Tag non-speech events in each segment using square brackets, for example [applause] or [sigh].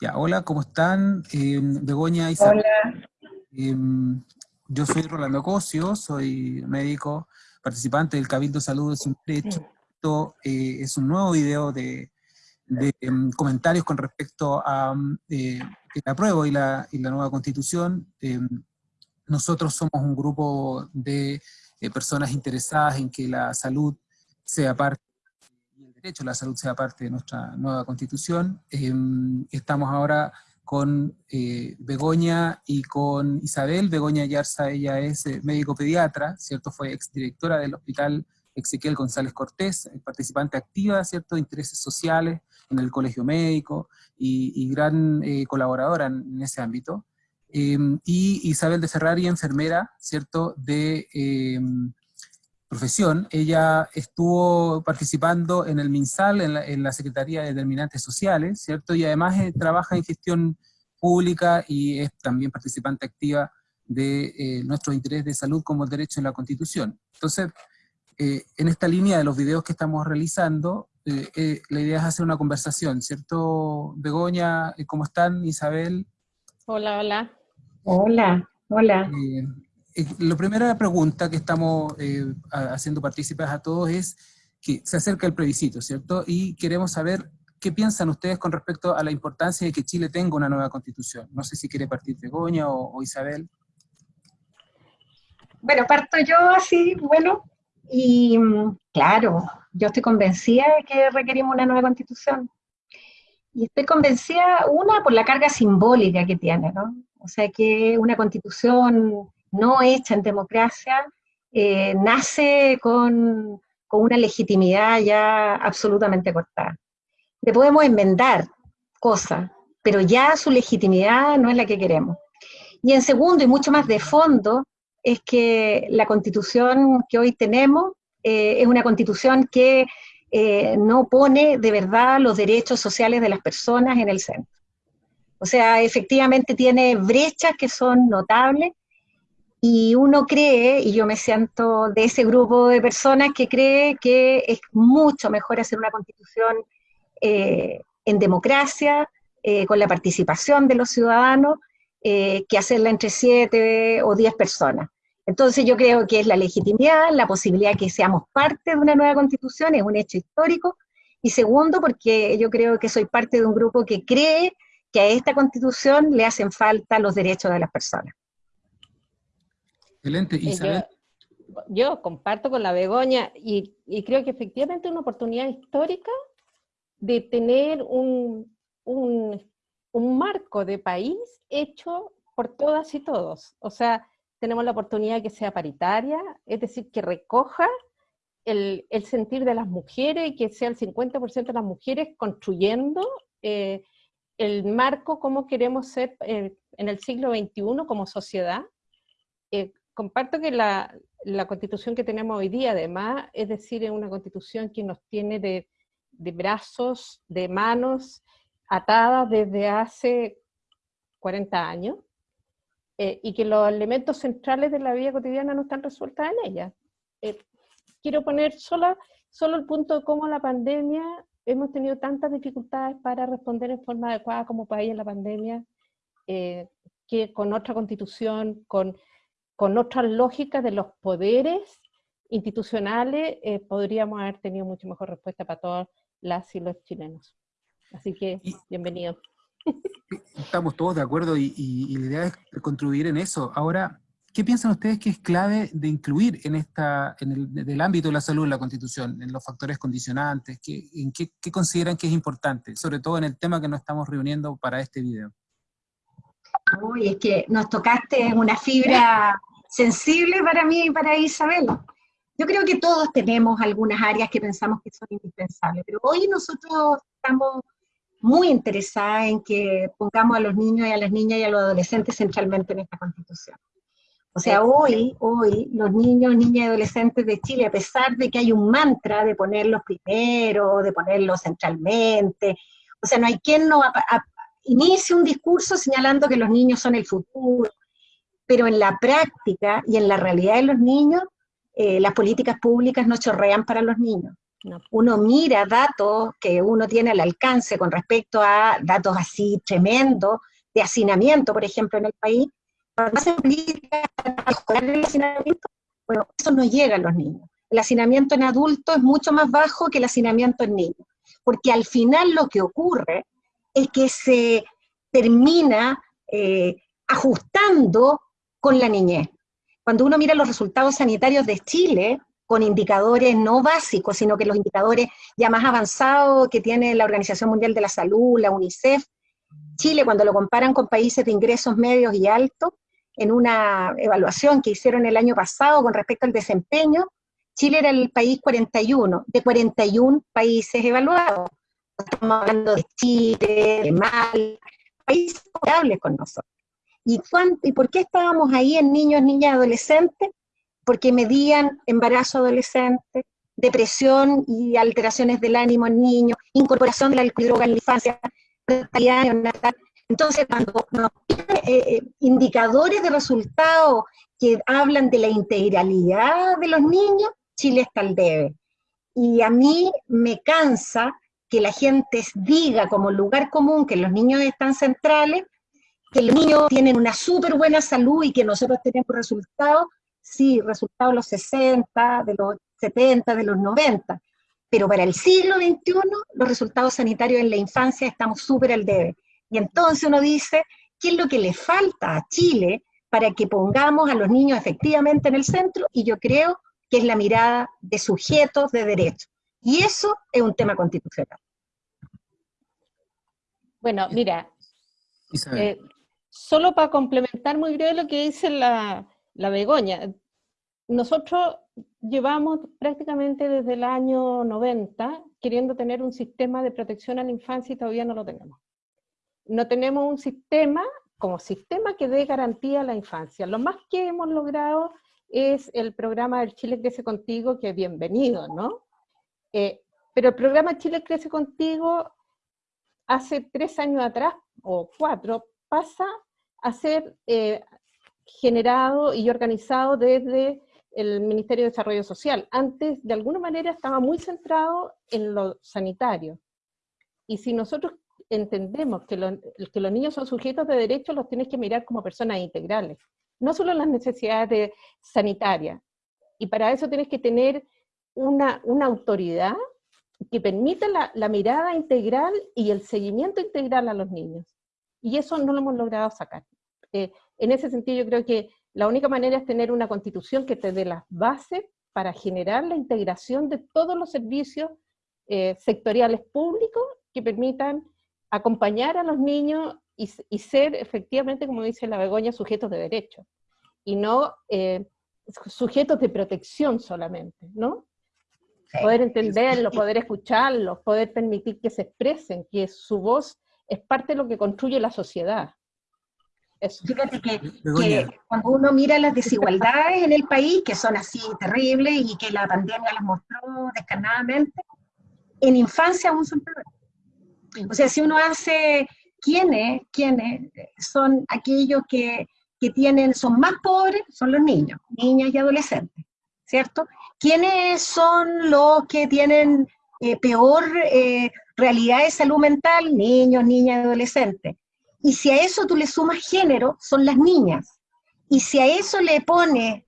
Ya, hola, ¿cómo están? Eh, Begoña Isabel. Hola. Em, yo soy Rolando Cosio, soy médico, participante del Cabildo Salud es un Derecho. Esto eh, es un nuevo video de, em, comentarios con respecto a eh, el apruebo y la, y la nueva constitución. Nosotros somos un grupo de eh, personas interesadas en que la salud sea parte derecho a la salud sea parte de nuestra nueva constitución. Em, estamos ahora con eh, Begoña y con Isabel. Begoña Yarza, ella es eh, médico pediatra, ¿cierto? Fue exdirectora del Hospital Ezequiel González Cortés, eh, participante activa, ¿cierto? De intereses sociales en el colegio médico y, gran colaboradora en, ese ámbito. Em, y Isabel de Ferrari, enfermera, ¿cierto? De em, profesión, ella estuvo participando en el MinSal, en la, Secretaría de Determinantes Sociales, ¿cierto? Y además eh, trabaja en gestión pública y es también participante activa de eh, nuestro interés de salud como derecho en la Constitución. Entonces, eh, en esta línea de los videos que estamos realizando, la idea es hacer una conversación, ¿cierto? Begoña, ¿cómo están? Isabel. Hola, hola. Hola, hola. Eh, la primera pregunta que estamos eh, haciendo partícipes a todos es que se acerca el plebiscito, ¿cierto? Y queremos saber qué piensan ustedes con respecto a la importancia de que Chile tenga una nueva constitución. No sé si quiere partir Begoña o, o Isabel. Bueno, parto yo así, bueno, y mm, claro, yo estoy convencida de que requerimos una nueva constitución. Y estoy convencida, una, por la carga simbólica que tiene, ¿no? O sea, que una constitución no hecha en democracia, eh, nace con, una legitimidad ya absolutamente cortada. Le podemos enmendar cosas, pero ya su legitimidad no es la que queremos. Y en segundo, y mucho más de fondo, es que la constitución que hoy tenemos eh, es una constitución que eh, no pone de verdad los derechos sociales de las personas en el centro. O sea, efectivamente tiene brechas que son notables y uno cree, y yo me siento de ese grupo de personas que cree que es mucho mejor hacer una constitución eh, en democracia, eh, con la participación de los ciudadanos, eh, que hacerla entre siete o diez personas. Entonces yo creo que es la legitimidad, la posibilidad de que seamos parte de una nueva constitución, es un hecho histórico, y segundo, porque yo creo que soy parte de un grupo que cree que a esta constitución le hacen falta los derechos de las personas. Excelente, eh, Isabel. Yo, comparto con la Begoña y, creo que efectivamente es una oportunidad histórica de tener un, marco de país hecho por todas y todos. O sea, tenemos la oportunidad de que sea paritaria, es decir, que recoja el, sentir de las mujeres, que sea el 50% de las mujeres construyendo eh, el marco como queremos ser eh, en el siglo XXI como sociedad, comparto que la, constitución que tenemos hoy día, además, es decir, es una constitución que nos tiene de, brazos, de manos atadas desde hace 40 años, eh, y que los elementos centrales de la vida cotidiana no están resueltos en ella. Eh, quiero poner solo, solo el punto de cómo la pandemia, hemos tenido tantas dificultades para responder en forma adecuada como país en la pandemia, eh, que con otra constitución, con con otras lógicas de los poderes institucionales, eh, podríamos haber tenido mucho mejor respuesta para todas las y los chilenos. Así que, bienvenido. Estamos todos de acuerdo y, la idea es contribuir en eso. Ahora, ¿qué piensan ustedes que es clave de incluir en, esta, en el ámbito de la salud en la Constitución, en los factores condicionantes? ¿qué, en qué, qué, consideran que es importante? Sobre todo en el tema que nos estamos reuniendo para este video. Uy, es que nos tocaste una fibra sensible para mí y para Isabel. Yo creo que todos tenemos algunas áreas que pensamos que son indispensables, pero hoy nosotros estamos muy interesadas en que pongamos a los niños y a las niñas y a los adolescentes centralmente en esta constitución. O sea, hoy, hoy los niños, niñas y adolescentes de Chile, a pesar de que hay un mantra de ponerlos primero, de ponerlos centralmente, o sea, no hay quien no inicie un discurso señalando que los niños son el futuro, pero en la práctica y en la realidad de los niños, eh, las políticas públicas no chorrean para los niños. Uno mira datos que uno tiene al alcance con respecto a datos así tremendos de hacinamiento, por ejemplo, en el país. Cuando hacen políticas para mejorar el hacinamiento, bueno, eso no llega a los niños. El hacinamiento en adultos es mucho más bajo que el hacinamiento en niños, porque al final lo que ocurre es que se termina eh, ajustando con la niñez. Cuando uno mira los resultados sanitarios de Chile, con indicadores no básicos, sino que los indicadores ya más avanzados que tiene la Organización Mundial de la Salud, la UNICEF, Chile, cuando lo comparan con países de ingresos medios y altos, en una evaluación que hicieron el año pasado con respecto al desempeño, Chile era el país 41, de 41 países evaluados. Estamos hablando de Chile, de Mal, países comparables con nosotros. ¿Y, ¿Y por qué estábamos ahí en niños, niñas, adolescentes? Porque medían embarazo adolescente, depresión y alteraciones del ánimo en niños, incorporación de la droga en la infancia, entonces, cuando nos eh, eh, indicadores de resultados que hablan de la integralidad de los niños, Chile está al debe. Y a mí me cansa que la gente diga como lugar común que los niños están centrales, que los niños tienen una súper buena salud y que nosotros tenemos resultados, sí, resultados de los 60, de los 70, de los 90, pero para el siglo XXI los resultados sanitarios en la infancia estamos súper al debe. Y entonces uno dice, ¿qué es lo que le falta a Chile para que pongamos a los niños efectivamente en el centro? Y yo creo que es la mirada de sujetos de derecho. Y eso es un tema constitucional. Bueno, mira, eh, solo para complementar muy breve lo que dice la, la Begoña, nosotros llevamos prácticamente desde el año 90 queriendo tener un sistema de protección a la infancia y todavía no lo tenemos. No tenemos un sistema como sistema que dé garantía a la infancia. Lo más que hemos logrado es el programa del Chile Crece Contigo, que es bienvenido, ¿no? Eh, pero el programa Chile Crece Contigo hace tres años atrás, o cuatro, pasa a ser eh, generado y organizado desde el Ministerio de Desarrollo Social. Antes, de alguna manera, estaba muy centrado en lo sanitario. Y si nosotros entendemos que, que los niños son sujetos de derechos, los tienes que mirar como personas integrales. No solo las necesidades sanitarias. Y para eso tienes que tener una, una autoridad que permita la, la, mirada integral y el seguimiento integral a los niños. Y eso no lo hemos logrado sacar. Eh, en ese sentido yo creo que la única manera es tener una constitución que te dé las bases para generar la integración de todos los servicios eh, sectoriales públicos que permitan acompañar a los niños y, ser efectivamente, como dice la Begoña, sujetos de derecho, y no eh, sujetos de protección solamente, ¿no? Poder entenderlos, poder escucharlos, poder permitir que se expresen, que su voz es parte de lo que construye la sociedad. Fíjate que, cuando uno mira las desigualdades en el país, que son así terribles y que la pandemia las mostró descarnadamente, en infancia aún son peores. O sea, si uno hace quiénes, quiénes son aquellos que, que tienen, son más pobres, son los niños, niñas y adolescentes, ¿cierto? ¿Quiénes son los que tienen eh, peor eh, realidad de salud mental? Niños, niñas adolescentes. Y si a eso tú le sumas género, son las niñas. Y si a eso le pones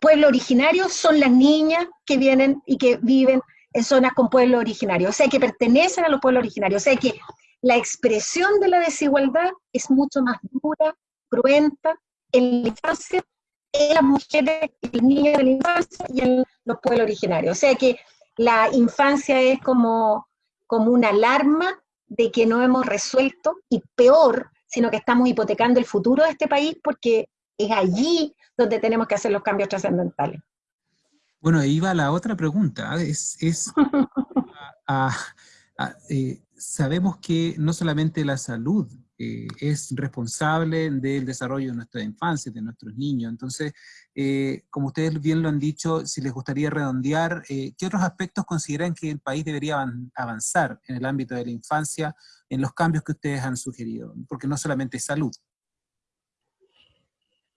pueblo originario, son las niñas que vienen y que viven en zonas con pueblo originario, o sea, que pertenecen a los pueblos originarios. O sea, que la expresión de la desigualdad es mucho más dura, cruenta en la infancia, en las mujeres la infancia y en los pueblos originarios. O sea, que la infancia es como, como una alarma de que no hemos resuelto, y peor, sino que estamos hipotecando el futuro de este país porque es allí donde tenemos que hacer los cambios trascendentales. Bueno, ahí va la otra pregunta. ¿ah? Es, [laughs] eh, sabemos que no solamente la salud eh, es responsable del desarrollo de nuestra infancia, de nuestros niños. Entonces, eh, como ustedes bien lo han dicho, si les gustaría redondear, eh, ¿qué otros aspectos consideran que el país debería avanzar en el ámbito de la infancia en los cambios que ustedes han sugerido? Porque no solamente salud.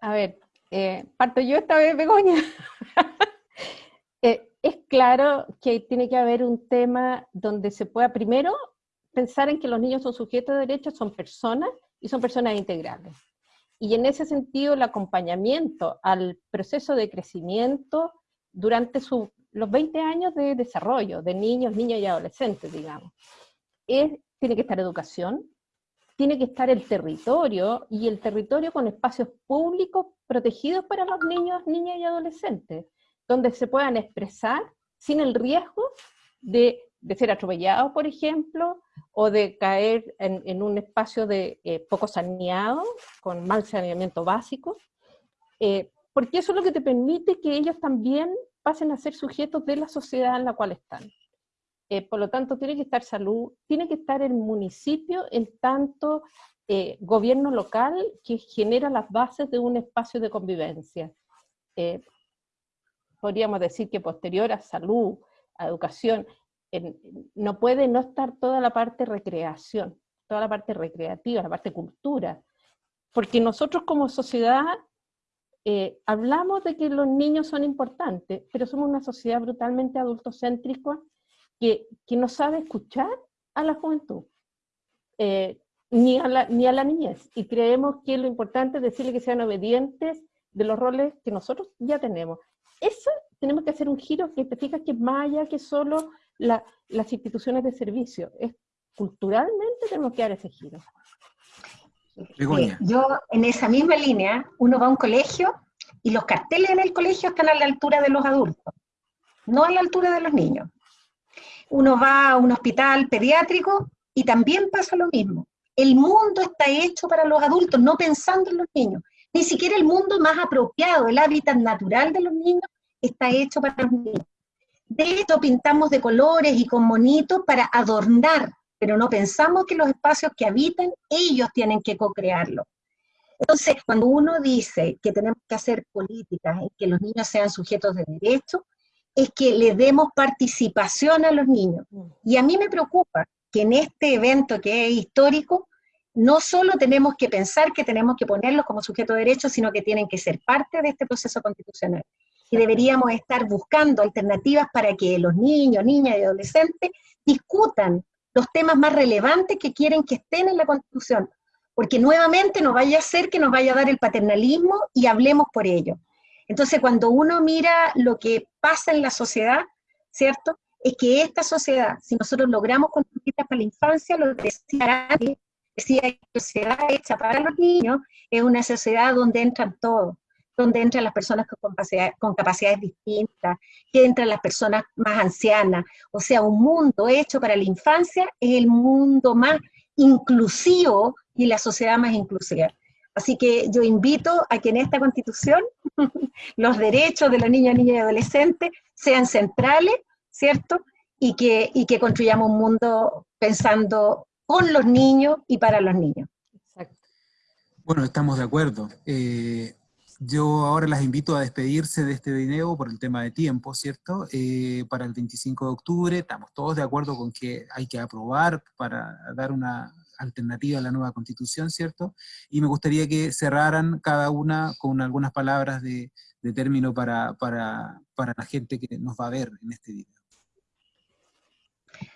A ver, parto yo esta vez, Begoña. [laughs] es claro que tiene que haber un tema donde se pueda primero pensar en que los niños son sujetos de derechos, son personas y son personas integrales. Y en ese sentido el acompañamiento al proceso de crecimiento durante los 20 años de desarrollo de niños, niñas y adolescentes, digamos. tiene que estar educación, tiene que estar el territorio, y el territorio con espacios públicos protegidos para los niños, niñas y adolescentes, donde se puedan expresar sin el riesgo de, ser atropellados, por ejemplo, o de caer en, un espacio de eh, poco saneado, con mal saneamiento básico, eh, porque eso es lo que te permite que ellos también pasen a ser sujetos de la sociedad en la cual están. Eh, por lo tanto, tiene que estar salud, tiene que estar el municipio en tanto eh, gobierno local que genera las bases de un espacio de convivencia. Podríamos decir que posterior a salud, a educación, no puede no estar toda la parte recreación, toda la parte recreativa, la parte cultura, porque nosotros como sociedad hablamos de que los niños son importantes, pero somos una sociedad brutalmente adultocéntrica que, no sabe escuchar a la juventud, eh, ni, a la, ni niñez. Y creemos que lo importante es decirle que sean obedientes de los roles que nosotros ya tenemos. Eso tenemos que hacer un giro que te que es más que solo las instituciones de servicio. Es, culturalmente tenemos que dar ese giro. yo, en esa misma línea, uno va a un colegio y los carteles en el colegio están a la altura de los adultos, no a la altura de los niños uno va a un hospital pediátrico y también pasa lo mismo. El mundo está hecho para los adultos, no pensando en los niños. Ni siquiera el mundo más apropiado, el hábitat natural de los niños, está hecho para los niños. De hecho, pintamos de colores y con monitos para adornar, pero no pensamos que los espacios que habitan, ellos tienen que co-crearlo. Entonces, cuando uno dice que tenemos que hacer políticas en que los niños sean sujetos de derecho, es que le demos participación a los niños. Y a mí me preocupa que en este evento que es histórico, no solo tenemos que pensar que tenemos que ponerlos como sujeto de derecho, sino que tienen que ser parte de este proceso constitucional. Y deberíamos estar buscando alternativas para que los niños, niñas y adolescentes discutan los temas más relevantes que quieren que estén en la Constitución, porque nuevamente no vaya a ser que nos vaya a dar el paternalismo y hablemos por ello. Entonces, cuando uno mira lo que pasa en la sociedad, ¿cierto? Es que esta sociedad, si nosotros logramos construirla para la infancia, lo que decía decía que la sociedad hecha para los niños es una sociedad donde entran todos, donde entran las personas con, con capacidades distintas, que entran las personas más ancianas. O sea, un mundo hecho para la infancia es el mundo más inclusivo y la sociedad más inclusiva. Así que yo invito a que en esta constitución [laughs] los derechos de los niños, niñas y adolescentes sean centrales, ¿cierto? Y que, y que construyamos un mundo pensando con los niños y para los niños. Exacto. Bueno, estamos de acuerdo. Eh, yo ahora las invito a despedirse de este video por el tema de tiempo, ¿cierto? Eh, para el 25 de octubre, estamos todos de acuerdo con que hay que aprobar para dar una alternativa a la nueva constitución, ¿cierto? Y me gustaría que cerraran cada una con algunas palabras de, término para, para, la gente que nos va a ver en este video.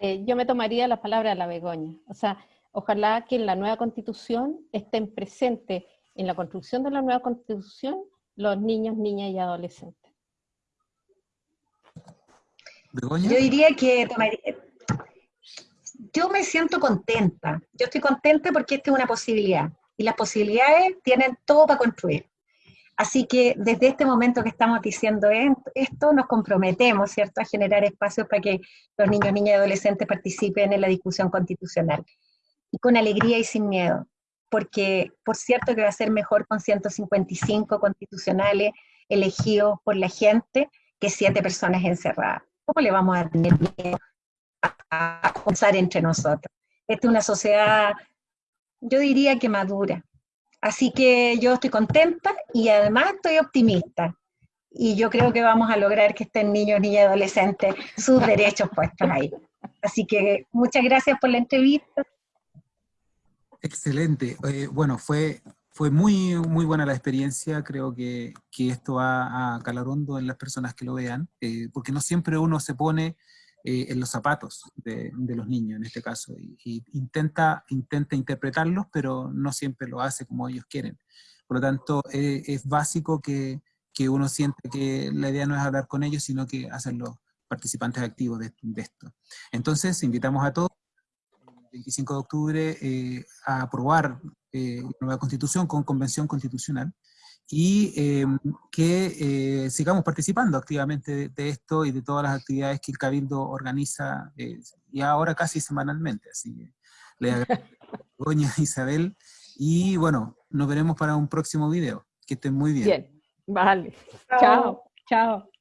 Eh, yo me tomaría la palabra de la Begoña. O sea, ojalá que en la nueva constitución estén presentes en la construcción de la nueva constitución los niños, niñas y adolescentes. ¿Begoña? Yo diría que yo me siento contenta. Yo estoy contenta porque esta es una posibilidad. Y las posibilidades tienen todo para construir. Así que desde este momento que estamos diciendo esto, nos comprometemos, ¿cierto?, a generar espacios para que los niños, niñas y adolescentes participen en la discusión constitucional. Y con alegría y sin miedo. Porque, por cierto, que va a ser mejor con 155 constitucionales elegidos por la gente que siete personas encerradas. ¿Cómo le vamos a tener miedo a pensar entre nosotros. Esta es una sociedad, yo diría que madura. Así que yo estoy contenta y además estoy optimista. Y yo creo que vamos a lograr que estén niños, niñas y adolescentes sus derechos puestos ahí. Así que muchas gracias por la entrevista. Excelente. Eh, bueno, fue fue muy, muy buena la experiencia, creo que, que esto va a calar hondo en las personas que lo vean, eh, porque no siempre uno se pone eh, en los zapatos de, de, los niños en este caso, y, y, intenta, intenta interpretarlos, pero no siempre lo hace como ellos quieren. Por lo tanto, eh, es básico que, que, uno siente que la idea no es hablar con ellos, sino que hacerlos participantes activos de, de esto. Entonces, invitamos a todos 25 de octubre eh, a aprobar eh, nueva constitución con convención constitucional y eh, que eh, sigamos participando activamente de, de, esto y de todas las actividades que el Cabildo organiza eh, y ahora casi semanalmente. Así que le [laughs] agradezco a Doña Isabel y bueno, nos veremos para un próximo video. Que estén muy bien. Bien, vale. Chao, chao.